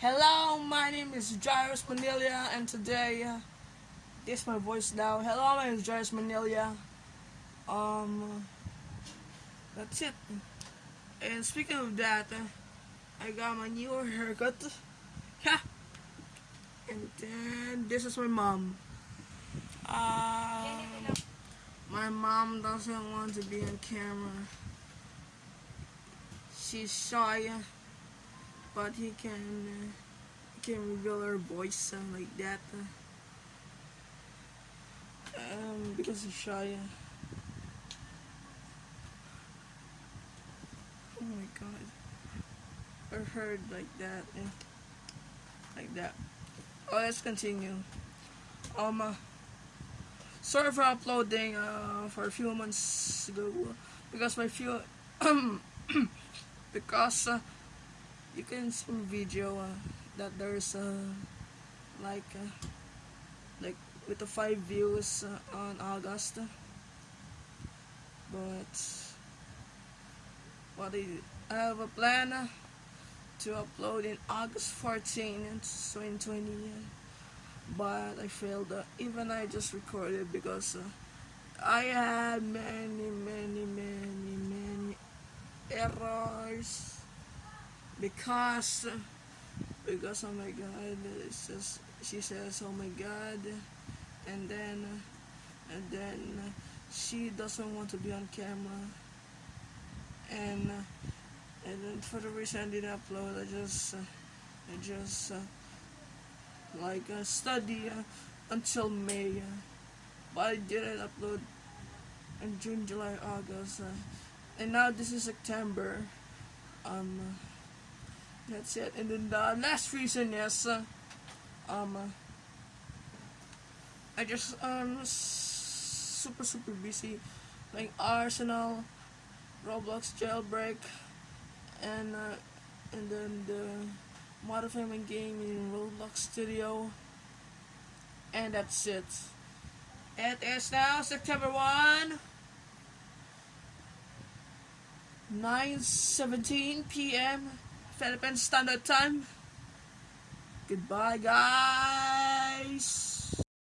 Hello, my name is Jairus Manila, and today, uh, this my voice now. Hello, my name is Jairus Manila. Um, that's it. And speaking of that, uh, I got my new haircut. Ha! And then this is my mom. Um, my mom doesn't want to be on camera. She's shy, but he can uh, he can reveal her voice uh, like that. uh, um, because he's shy. Oh my god. Or heard like that. eh. Like that. Oh, let's continue. Um, uh, sorry for uploading uh, for a few months ago because my few because uh, you can see video uh, that there's uh, like uh, like with the five views uh, on August. But what I, I have a plan uh, to upload in August 14 in 2020 uh, but I failed even I just recorded because I had many many many many errors because because oh my god it says she says oh my god. And then and then she doesn't want to be on camera. And and for the reason I didn't upload I just I just like uh, study uh, until May. But I didn't upload in June July August. And now this is September. Um that's it and then the last reason is uh, um uh, I just um super super busy playing Arsenal Roblox jailbreak and uh, and then the modern family game in Roblox Studio and that's it. It is now September 1 9:17 p.m. Philippine Standard Time. Goodbye guys.